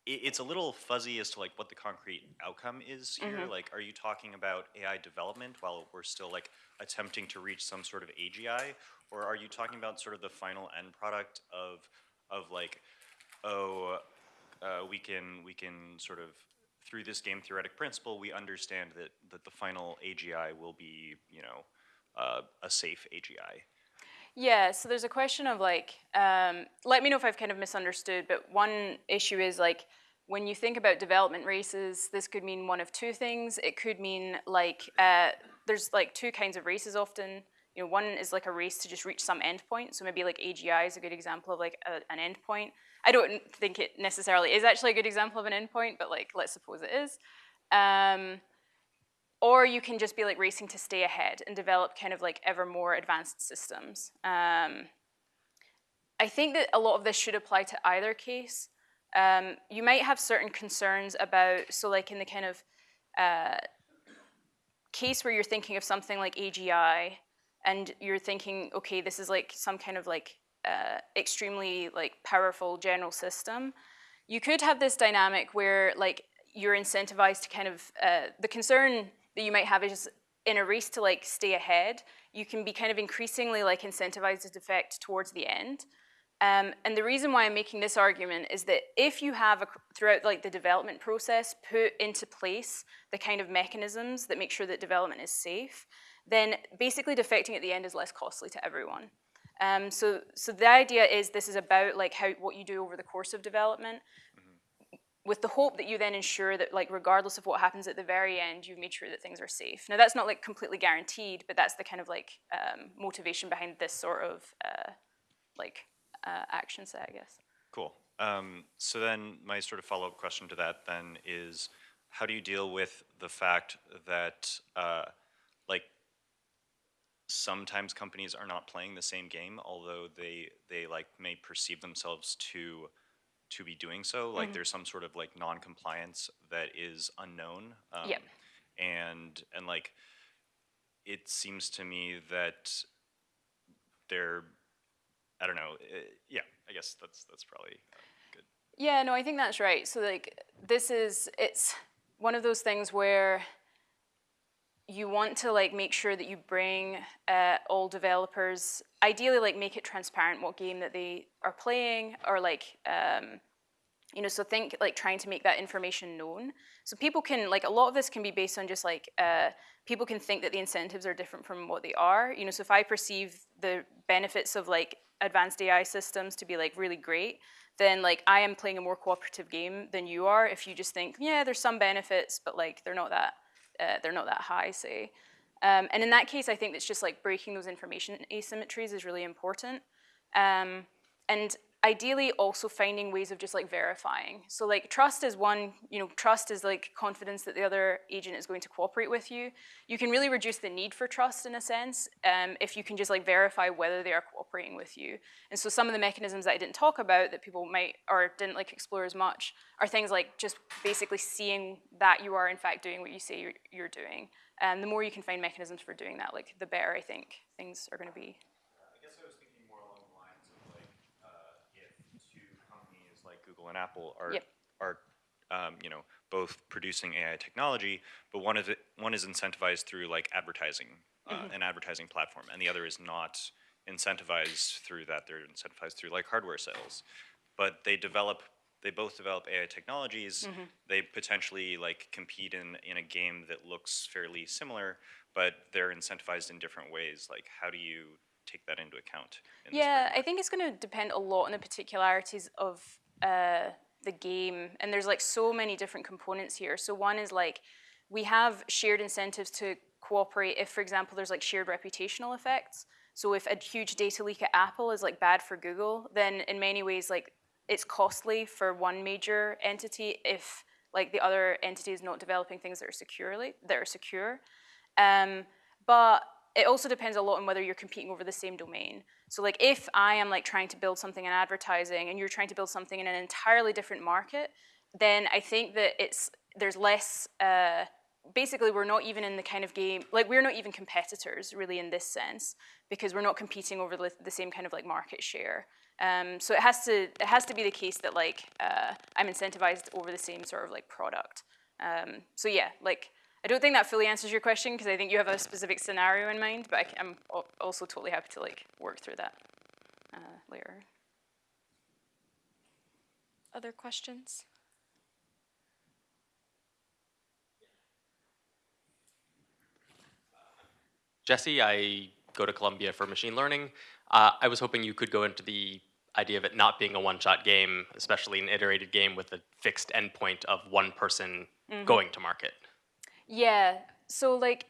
it, it's a little fuzzy as to like what the concrete outcome is here. Mm -hmm. Like, are you talking about AI development while we're still like attempting to reach some sort of AGI, or are you talking about sort of the final end product of of like oh, uh, we can we can sort of through this game theoretic principle, we understand that that the final AGI will be you know uh, a safe AGI. Yeah, so there's a question of like, um, let me know if I've kind of misunderstood, but one issue is like, when you think about development races, this could mean one of two things. It could mean like, uh, there's like two kinds of races often. You know, one is like a race to just reach some endpoint. So maybe like AGI is a good example of like a, an endpoint. I don't think it necessarily is actually a good example of an endpoint, but like let's suppose it is. Um, or you can just be like racing to stay ahead and develop kind of like ever more advanced systems. Um, I think that a lot of this should apply to either case. Um, you might have certain concerns about, so like in the kind of uh, case where you're thinking of something like AGI, and you're thinking, okay, this is like some kind of like uh, extremely like powerful general system, you could have this dynamic where like you're incentivized to kind of, uh, the concern that you might have is in a race to like stay ahead, you can be kind of increasingly like incentivized to defect towards the end. Um, and the reason why I'm making this argument is that if you have, a, throughout like the development process, put into place the kind of mechanisms that make sure that development is safe, then basically defecting at the end is less costly to everyone. Um, so, so the idea is this is about like how what you do over the course of development. Mm -hmm. with the hope that you then ensure that like regardless of what happens at the very end, you've made sure that things are safe. Now that's not like completely guaranteed, but that's the kind of like um, motivation behind this sort of uh, like uh, action set, I guess. Cool. Um, so then my sort of follow-up question to that then is, how do you deal with the fact that, uh, sometimes companies are not playing the same game, although they, they like may perceive themselves to, to be doing so? Like, there's some sort of like non-compliance that is unknown. Um, Yep. And, and like, it seems to me that they're, I don't know, uh, yeah, I guess that's, that's probably uh, good. Yeah, no, I think that's right. So like this is it's one of those things where you want to like make sure that you bring uh, all developers ideally like make it transparent what game that they are playing or like um, you know so think like trying to make that information known. So people can like a lot of this can be based on just like uh, people can think that the incentives are different from what they are. You know so if i perceive the benefits of like advanced ai systems to be like really great then like i am playing a more cooperative game than you are if you just think yeah there's some benefits but like they're not that uh, they're not that high say. Um, and in that case i think it's just like breaking those information asymmetries is really important. Um, and ideally also finding ways of just like verifying. So like trust is one you know trust is like confidence that the other agent is going to cooperate with you. You can really reduce the need for trust in a sense um, if you can just like verify whether they are cooperating with you. And so some of the mechanisms that i didn't talk about that people might or didn't like explore as much are things like just basically seeing that you are in fact doing what you say you're, you're doing. And the more you can find mechanisms for doing that like the better i think things are going to be I guess I was thinking more along the lines of like, uh, if two companies like Google and Apple are, Yep. are, um, you know, both producing AI technology, but one of it, one is incentivized through like advertising, uh, an advertising platform, and the other is not incentivized through that. They're incentivized through like hardware sales, but they develop. They both develop AI technologies. They potentially like compete in in a game that looks fairly similar, but they're incentivized in different ways. Like, how do you take that into account? In Yeah. I think it's going to depend a lot on the particularities of uh, the game, and there's like so many different components here. So one is like we have shared incentives to cooperate if, for example, there's like shared reputational effects. So if a huge data leak at Apple is like bad for Google, then in many ways like it's costly for one major entity if like the other entity is not developing things that are securely that are secure. Um, but it also depends a lot on whether you're competing over the same domain. So like if I am like trying to build something in advertising and you're trying to build something in an entirely different market, then I think that it's there's less uh, basically we're not even in the kind of game like we're not even competitors really in this sense because we're not competing over the, the same kind of like market share. Um, so it has to it has to be the case that like uh, I'm incentivized over the same sort of like product. Um, so yeah, like I don't think that fully answers your question because I think you have a specific scenario in mind, but I am also totally happy to like work through that uh, later. Other questions? Jesse, I go to Columbia for machine learning. Uh, I was hoping you could go into the idea of it not being a one-shot game, especially an iterated game with a fixed endpoint of one person going to market. Yeah. So like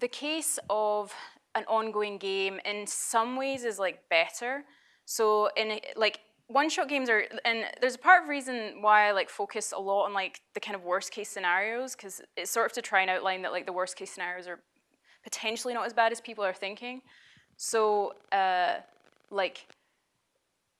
the case of an ongoing game in some ways is like better. So in like one-shot games are, and there's a part of reason why I like focus a lot on like the kind of worst case scenarios because it's sort of to try and outline that like the worst case scenarios are potentially not as bad as people are thinking. So uh, like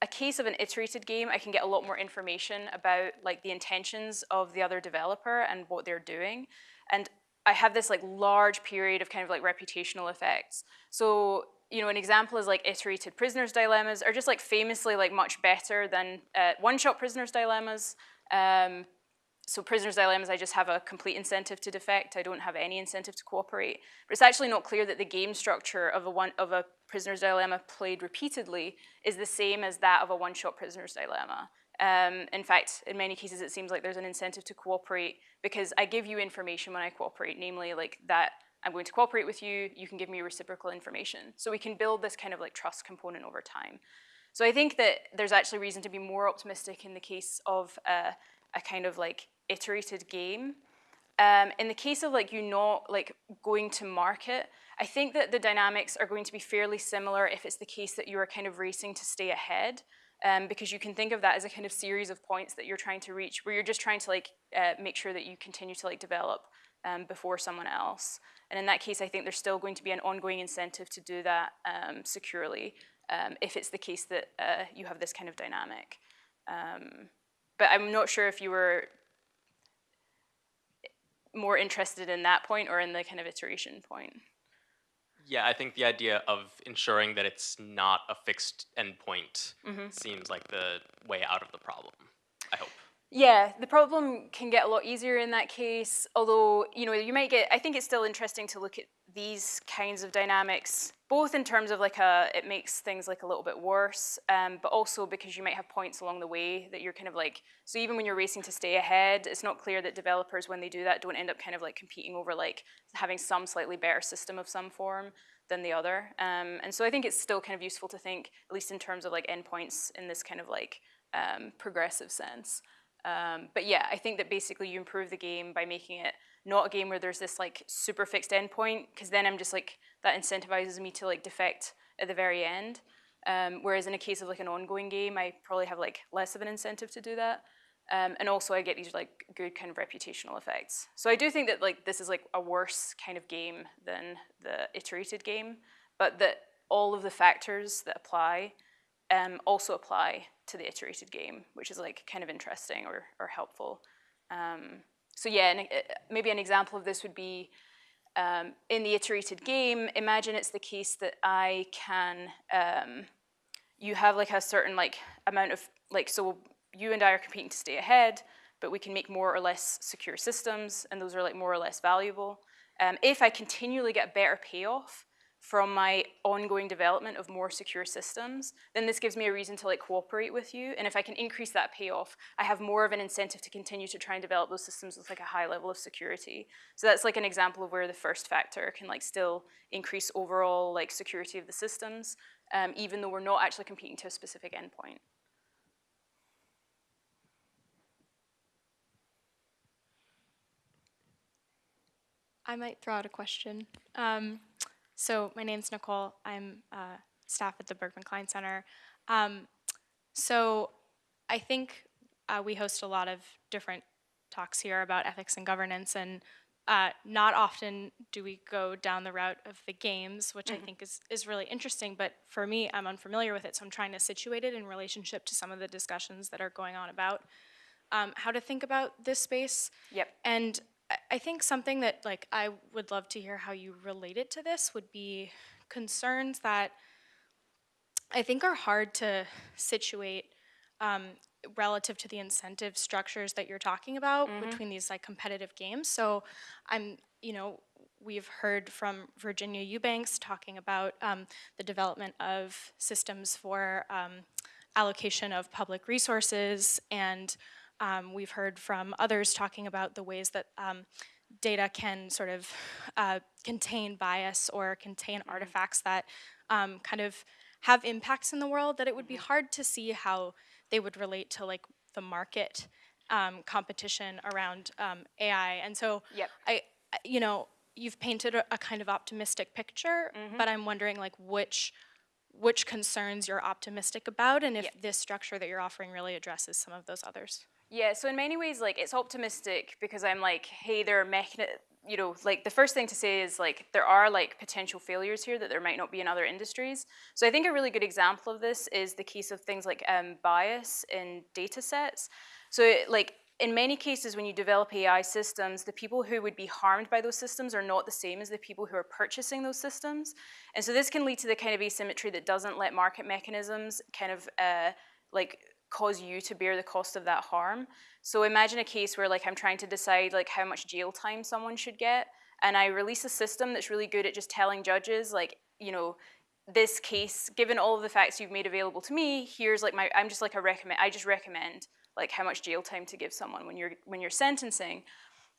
a case of an iterated game, I can get a lot more information about like the intentions of the other developer and what they're doing. And I have this like large period of kind of like reputational effects. So, you know, an example is like iterated prisoners dilemmas are just like famously like much better than uh, one-shot prisoners dilemmas. Um, so prisoners dilemmas, I just have a complete incentive to defect. I don't have any incentive to cooperate. But it's actually not clear that the game structure of a one of a prisoner's dilemma played repeatedly is the same as that of a one-shot prisoner's dilemma. Um, in fact, in many cases, it seems like there's an incentive to cooperate because I give you information when I cooperate, namely like that I'm going to cooperate with you. You can give me reciprocal information, so we can build this kind of like trust component over time. So I think that there's actually reason to be more optimistic in the case of uh, a kind of like iterated game. Um, in the case of like you not like going to market, I think that the dynamics are going to be fairly similar if it's the case that you are kind of racing to stay ahead. Um, because you can think of that as a kind of series of points that you're trying to reach, where you're just trying to like uh, make sure that you continue to like develop um, before someone else. And in that case, I think there's still going to be an ongoing incentive to do that um, securely um, if it's the case that uh, you have this kind of dynamic. Um, but I'm not sure if you were more interested in that point or in the kind of iteration point. Yeah, I think the idea of ensuring that it's not a fixed endpoint mm-hmm. seems like the way out of the problem. I hope. Yeah, the problem can get a lot easier in that case. Although, you know, you might get, I think it's still interesting to look at these kinds of dynamics, both in terms of like a, it makes things like a little bit worse, um, but also because you might have points along the way that you're kind of like, so even when you're racing to stay ahead, it's not clear that developers, when they do that, don't end up kind of like competing over like having some slightly better system of some form than the other. Um, and so I think it's still kind of useful to think, at least in terms of like endpoints in this kind of like um, progressive sense. Um, but yeah, I think that basically you improve the game by making it not a game where there's this like super fixed endpoint, because then I'm just like that incentivizes me to like defect at the very end. Um, whereas in a case of like an ongoing game, I probably have like less of an incentive to do that. Um, and also I get these like good kind of reputational effects. So I do think that like this is like a worse kind of game than the iterated game, but that all of the factors that apply um, also apply to the iterated game, which is like kind of interesting or, or helpful. Um, so yeah, uh, maybe an example of this would be um, in the iterated game, imagine it's the case that I can, um, you have like a certain like amount of, like, so you and I are competing to stay ahead, but we can make more or less secure systems, and those are like more or less valuable. Um, if I continually get better payoff from my ongoing development of more secure systems, then this gives me a reason to like cooperate with you. And if I can increase that payoff, I have more of an incentive to continue to try and develop those systems with like a high level of security. So that's like an example of where the first factor can like still increase overall like security of the systems, um, even though we're not actually competing to a specific endpoint. I might throw out a question. Um, so my name's Nicole. I'm uh, staff at the Berkman Klein Center. Um, so I think uh, we host a lot of different talks here about ethics and governance, and uh, not often do we go down the route of the games, which I think is, is really interesting. But for me, I'm unfamiliar with it, so I'm trying to situate it in relationship to some of the discussions that are going on about um, how to think about this space. Yep. And I- I think something that like I would love to hear how you relate it to this would be concerns that I think are hard to situate um, relative to the incentive structures that you're talking about between these like competitive games. So I'm, you know, we've heard from Virginia Eubanks talking about um, the development of systems for um, allocation of public resources, and um, we've heard from others talking about the ways that um, data can sort of uh, contain bias or contain artifacts that um, kind of have impacts in the world that it would be hard to see how they would relate to like the market um, competition around um, AI. And so Yep. I, you know, you've painted a, a kind of optimistic picture, but I'm wondering like which which concerns you're optimistic about and if Yep. this structure that you're offering really addresses some of those others. Yeah, so in many ways, like it's optimistic because I'm like, hey, there are mechani- you know, like the first thing to say is like there are like potential failures here that there might not be in other industries. So I think a really good example of this is the case of things like um, bias in data sets. So it, like in many cases, when you develop AI systems, the people who would be harmed by those systems are not the same as the people who are purchasing those systems. And so this can lead to the kind of asymmetry that doesn't let market mechanisms kind of uh, like cause you to bear the cost of that harm. So imagine a case where like I'm trying to decide like how much jail time someone should get, and I release a system that's really good at just telling judges like, you know, this case, given all of the facts you've made available to me, here's like my I'm just like a recommend I just recommend like how much jail time to give someone when you're when you're sentencing.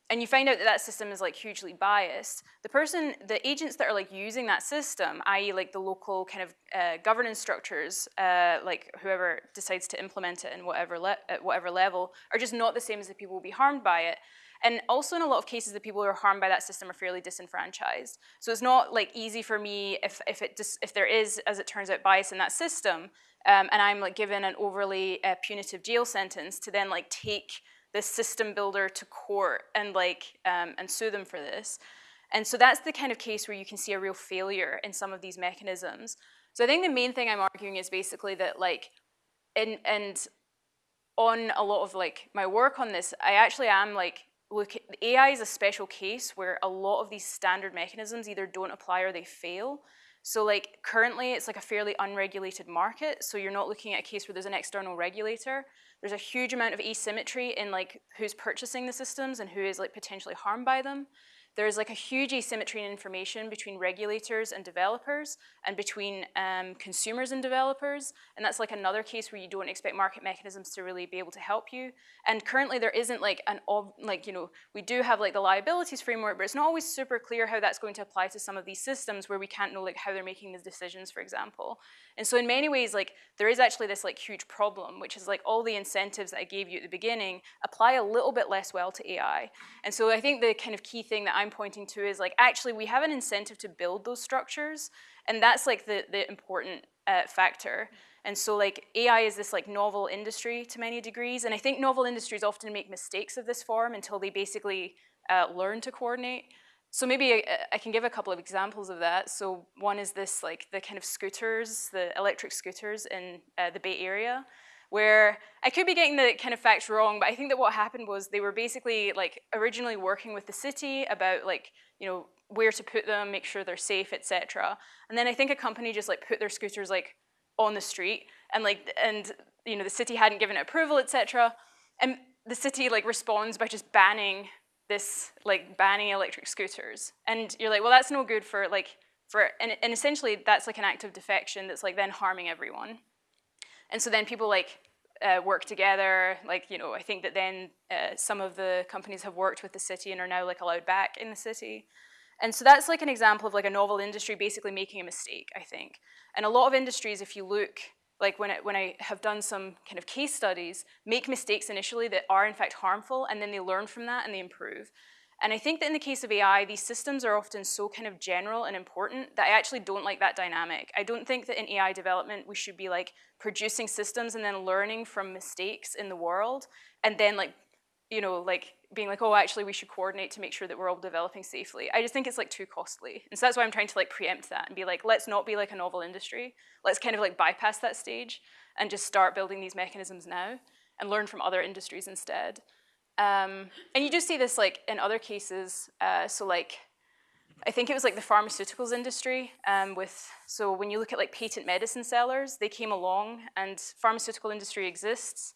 And you find out that that system is like hugely biased, the person, the agents that are like using that system, i.e., like the local kind of uh, governance structures, uh, like whoever decides to implement it in whatever at whatever level, are just not the same as the people who will be harmed by it. And also, in a lot of cases, the people who are harmed by that system are fairly disenfranchised. So it's not like easy for me if if it dis- if there is, as it turns out, bias in that system, um, and I'm like given an overly uh, punitive jail sentence to then like take this system builder to court and like um, and sue them for this. And so that's the kind of case where you can see a real failure in some of these mechanisms. So I think the main thing I'm arguing is basically that like, and and on a lot of like my work on this, I actually am like look AI is a special case where a lot of these standard mechanisms either don't apply or they fail. So like currently it's like a fairly unregulated market. So you're not looking at a case where there's an external regulator. There's a huge amount of asymmetry in like who's purchasing the systems and who is like potentially harmed by them. There's like a huge asymmetry in information between regulators and developers and between um, consumers and developers. And that's like another case where you don't expect market mechanisms to really be able to help you. And currently there isn't like an, like, you know, we do have like the liabilities framework, but it's not always super clear how that's going to apply to some of these systems where we can't know like how they're making these decisions, for example. And so in many ways, like there is actually this like huge problem, which is like all the incentives that I gave you at the beginning apply a little bit less well to AI. And so I think the kind of key thing that I'm pointing to is like actually we have an incentive to build those structures, and that's like the the important uh, factor. And so like AI is this like novel industry to many degrees, and I think novel industries often make mistakes of this form until they basically uh, learn to coordinate. So maybe I, I, can give a couple of examples of that. So one is this, like the kind of scooters, the electric scooters in uh, the Bay Area, where I could be getting the kind of facts wrong, but I think that what happened was they were basically like originally working with the city about like, you know, where to put them, make sure they're safe, etc. And then I think a company just like put their scooters like on the street and like, and you know, the city hadn't given it approval, etc. And the city like responds by just banning this like banning electric scooters. And you're like, well, that's no good for like, for, and, and essentially that's like an act of defection that's like then harming everyone. And so then people like uh, work together, like, you know, I think that then uh, some of the companies have worked with the city and are now like allowed back in the city. And so that's like an example of like a novel industry basically making a mistake, I think. And a lot of industries, if you look like when, it, when I have done some kind of case studies, make mistakes initially that are in fact harmful, and then they learn from that and they improve. And I think that in the case of AI, these systems are often so kind of general and important that I actually don't like that dynamic. I don't think that in AI development we should be like producing systems and then learning from mistakes in the world and then like, you know, like being like, oh, actually we should coordinate to make sure that we're all developing safely. I just think it's like too costly. And so that's why I'm trying to like preempt that and be like, let's not be like a novel industry. Let's kind of like bypass that stage and just start building these mechanisms now and learn from other industries instead. Um, and you do see this like in other cases. Uh, so like, I think it was like the pharmaceuticals industry um, with, so when you look at like patent medicine sellers, they came along and pharmaceutical industry exists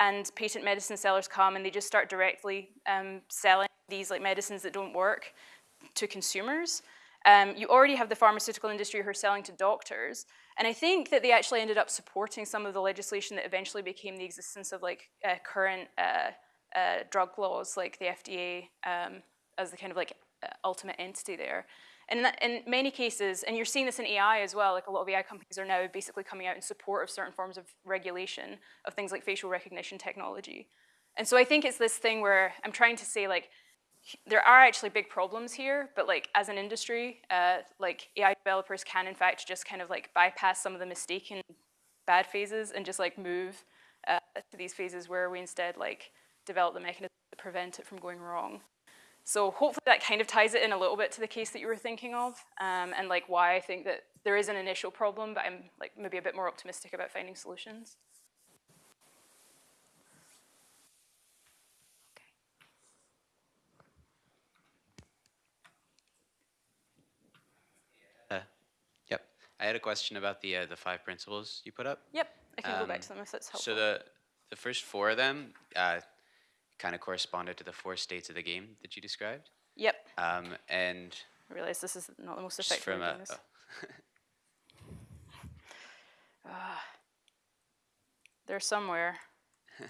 and patent medicine sellers come and they just start directly um, selling these like medicines that don't work to consumers. Um, you already have the pharmaceutical industry who are selling to doctors, and I think that they actually ended up supporting some of the legislation that eventually became the existence of like uh, current uh, uh, drug laws, like the FDA um, as the kind of like uh, ultimate entity there. And in, that, in, many cases, and you're seeing this in AI as well, like a lot of AI companies are now basically coming out in support of certain forms of regulation of things like facial recognition technology. And so I think it's this thing where I'm trying to say like, there are actually big problems here, but like as an industry, uh, like AI developers can in fact just kind of like bypass some of the mistaken bad phases and just like move uh, to these phases where we instead like develop the mechanism to prevent it from going wrong. So hopefully that kind of ties it in a little bit to the case that you were thinking of, um, and like why I think that there is an initial problem, but I'm like maybe a bit more optimistic about finding solutions. Uh, yep. I had a question about the uh, the five principles you put up. Yep, I can go back Um, to them if that's helpful. So the the first four of them uh, kind of corresponded to the four states of the game that you described. yep, Um, and I realize this is not the most effective from a, oh, Ah. They're somewhere.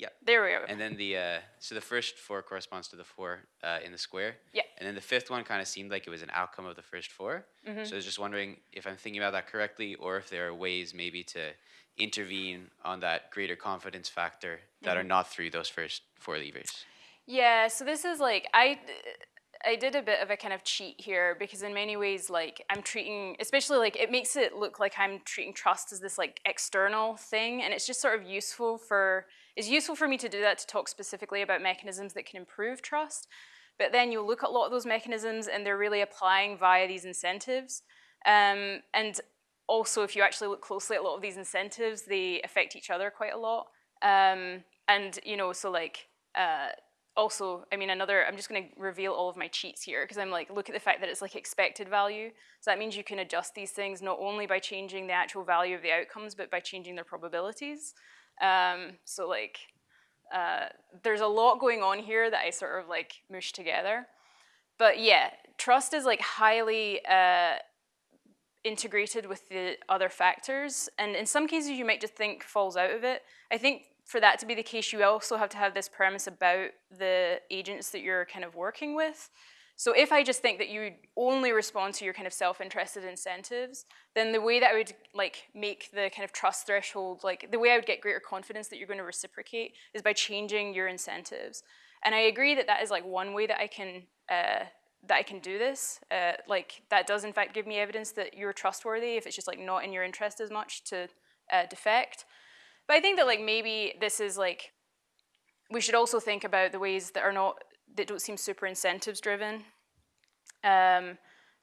Yeah. There we go. And then the uh, so the first four corresponds to the four uh, in the square. Yeah. And then the fifth one kind of seemed like it was an outcome of the first 4 Mm-hmm. So I was just wondering if I'm thinking about that correctly, or if there are ways maybe to intervene on that greater confidence factor that Mm-hmm. are not through those first four levers. Yeah, so this is like I I did a bit of a kind of cheat here because in many ways like I'm treating especially like it makes it look like I'm treating trust as this like external thing and it's just sort of useful for it's useful for me to do that to talk specifically about mechanisms that can improve trust. But then you look at a lot of those mechanisms and they're really applying via these incentives. Um, and also if you actually look closely at a lot of these incentives, they affect each other quite a lot. Um, and you know, so like uh, also, I mean, another, I'm just going to reveal all of my cheats here because I'm like, look at the fact that it's like expected value. So that means you can adjust these things not only by changing the actual value of the outcomes, but by changing their probabilities. Um, so like, uh, there's a lot going on here that I sort of like mush together. But yeah, trust is like highly uh, integrated with the other factors. And in some cases, you might just think falls out of it. I think for that to be the case, you also have to have this premise about the agents that you're kind of working with. So if I just think that you only respond to your kind of self-interested incentives, then the way that I would like make the kind of trust threshold, like the way I would get greater confidence that you're going to reciprocate is by changing your incentives. And I agree that that is like one way that I can uh, that I can do this. Uh, like that does in fact give me evidence that you're trustworthy if it's just like not in your interest as much to uh, defect. But I think that like maybe this is like we should also think about the ways that are not that don't seem super incentives driven um,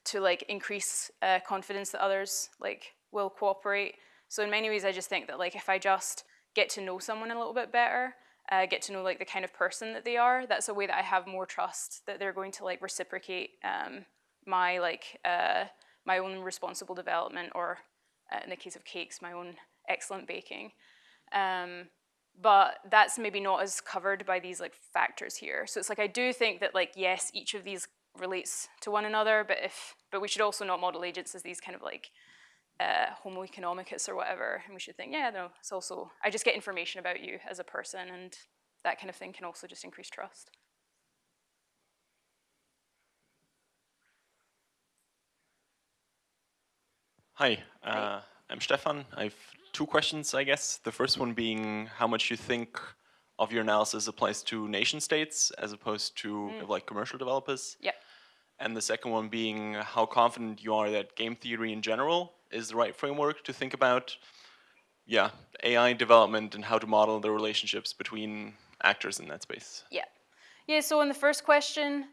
to like increase uh, confidence that others like will cooperate. So in many ways, I just think that like if I just get to know someone a little bit better, uh, get to know like the kind of person that they are, that's a way that I have more trust that they're going to like reciprocate um, my like uh, my own responsible development, or uh, in the case of cakes, my own excellent baking. Um, but that's maybe not as covered by these like factors here. So it's like I do think that like yes, each of these relates to one another, but if but we should also not model agents as these kind of like uh, homo economicus or whatever, and we should think yeah, no, it's also I just get information about you as a person, and that kind of thing can also just increase trust. Hi, uh, I'm Stefan. I have two questions, I guess. The first one being how much you think of your analysis applies to nation states as opposed to like commercial developers. Yep. And the second one being how confident you are that game theory in general is the right framework to think about, yeah, AI development and how to model the relationships between actors in that space. Yeah. Yeah, so in the first question,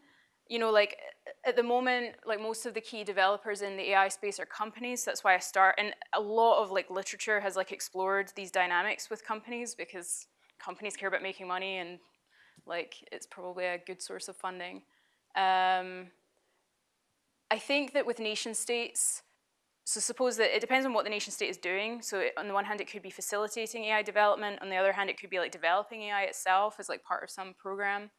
you know, like at the moment, like most of the key developers in the AI space are companies. That's why I start. And a lot of like literature has like explored these dynamics with companies because companies care about making money and like it's probably a good source of funding. Um, I think that with nation states, so suppose that it depends on what the nation state is doing. So it, on the one hand, it could be facilitating AI development. On the other hand, it could be like developing AI itself as like part of some program.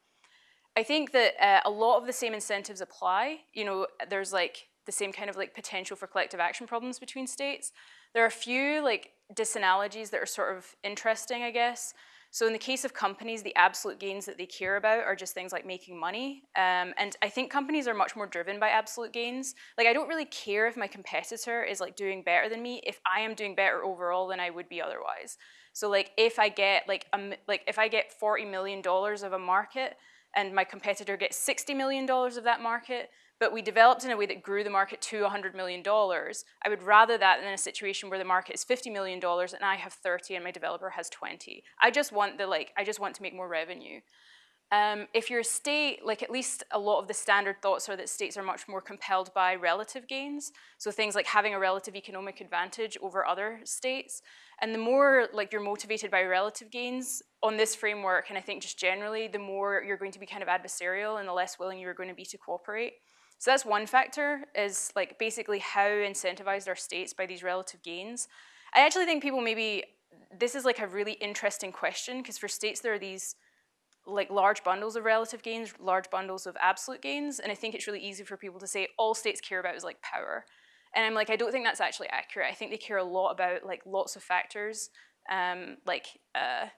I think that uh, a lot of the same incentives apply. You know, there's like the same kind of like potential for collective action problems between states. There are a few like disanalogies that are sort of interesting, I guess. So in the case of companies, the absolute gains that they care about are just things like making money. Um, and I think companies are much more driven by absolute gains. Like I don't really care if my competitor is like doing better than me if I am doing better overall than I would be otherwise. So like if I get like a, like if I get forty million dollars of a market and my competitor gets sixty million dollars of that market, but we developed in a way that grew the market to $100 million, I would rather that than a situation where the market is $50 million and I have 30 and my developer has 20. I just want the like, I just want to make more revenue. Um, if you're a state, like at least a lot of the standard thoughts are that states are much more compelled by relative gains. So things like having a relative economic advantage over other states. And the more like you're motivated by relative gains on this framework, and I think just generally, the more you're going to be kind of adversarial and the less willing you're going to be to cooperate. So that's one factor, is like basically how incentivized are states by these relative gains. I actually think people maybe, this is like a really interesting question, because for states there are these like large bundles of relative gains, large bundles of absolute gains, and I think it's really easy for people to say all states care about is like power. And I'm like, I don't think that's actually accurate. I think they care a lot about like lots of factors, um, like uh,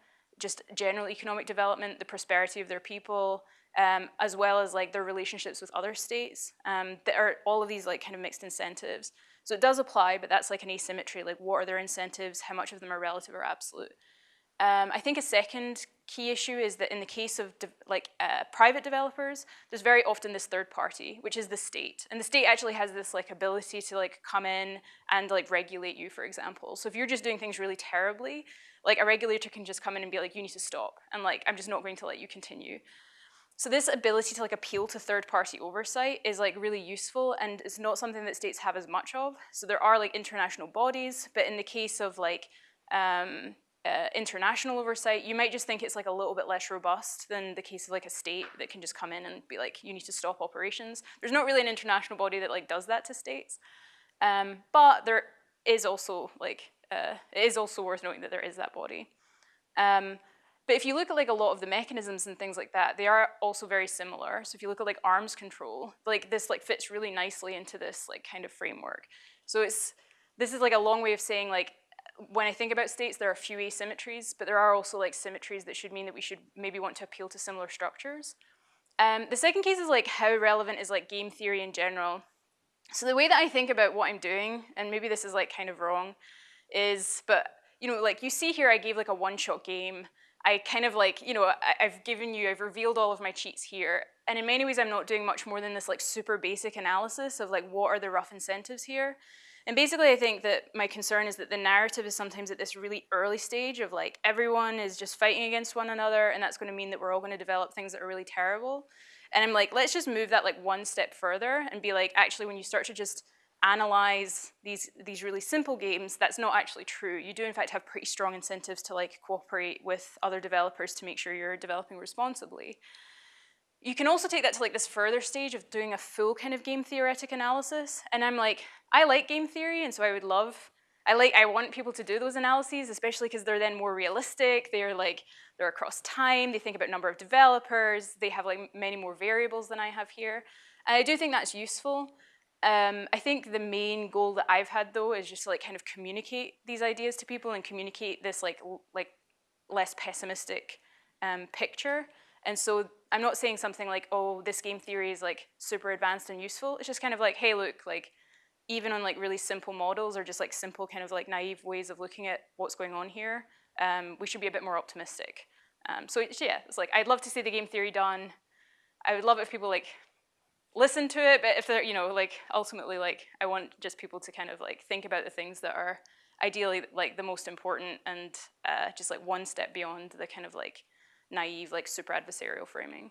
just general economic development, the prosperity of their people, um, as well as like their relationships with other states. Um, there are all of these like kind of mixed incentives. So it does apply, but that's like an asymmetry. Like, what are their incentives? How much of them are relative or absolute? Um, I think a second key issue is that in the case of like uh, private developers, there's very often this third party, which is the state, and the state actually has this like ability to like come in and like regulate you, for example. So if you're just doing things really terribly, like a regulator can just come in and be like, you need to stop, and like I'm just not going to let you continue. So this ability to like appeal to third party oversight is like really useful and it's not something that states have as much of. So there are like international bodies, but in the case of like um, uh, international oversight, you might just think it's like a little bit less robust than the case of like a state that can just come in and be like, you need to stop operations. There's not really an international body that like does that to states, um, but there is also like uh, it is also worth noting that there is that body. Um, but if you look at like a lot of the mechanisms and things like that, they are also very similar. So if you look at like arms control, like this like fits really nicely into this like kind of framework. So it's this is like a long way of saying like when I think about states, there are a few asymmetries, but there are also like symmetries that should mean that we should maybe want to appeal to similar structures. Um, the second case is like how relevant is like game theory in general. So the way that I think about what I'm doing, and maybe this is like kind of wrong, is but you know like you see here I gave like a one-shot game I kind of like, you know, I, have given you, I've revealed all of my cheats here. And in many ways, I'm not doing much more than this like super basic analysis of like, what are the rough incentives here? And basically, I think that my concern is that the narrative is sometimes at this really early stage of like, everyone is just fighting against one another, and that's gonna mean that we're all gonna develop things that are really terrible. And I'm like, let's just move that like one step further and be like, actually, when you start to just analyze these, these really simple games, that's not actually true. You do in fact have pretty strong incentives to like cooperate with other developers to make sure you're developing responsibly. You can also take that to like this further stage of doing a full kind of game theoretic analysis. And I'm like, I like game theory, and so I would love, I like, I want people to do those analyses, especially because they're then more realistic. They're like, they're across time. They think about number of developers. They have like many more variables than I have here. And I do think that's useful. Um, I think the main goal that I've had though is just to like kind of communicate these ideas to people and communicate this like like less pessimistic um, picture. And so I'm not saying something like, oh, this game theory is like super advanced and useful. It's just kind of like, hey, look, like even on like really simple models or just like simple kind of like naive ways of looking at what's going on here, um, we should be a bit more optimistic. Um, so yeah, it's like I'd love to see the game theory done. I would love it if people like listen to it, but if they're, you know, like ultimately, like I want just people to kind of like think about the things that are ideally like the most important and uh, just like one step beyond the kind of like naive, like super adversarial framing.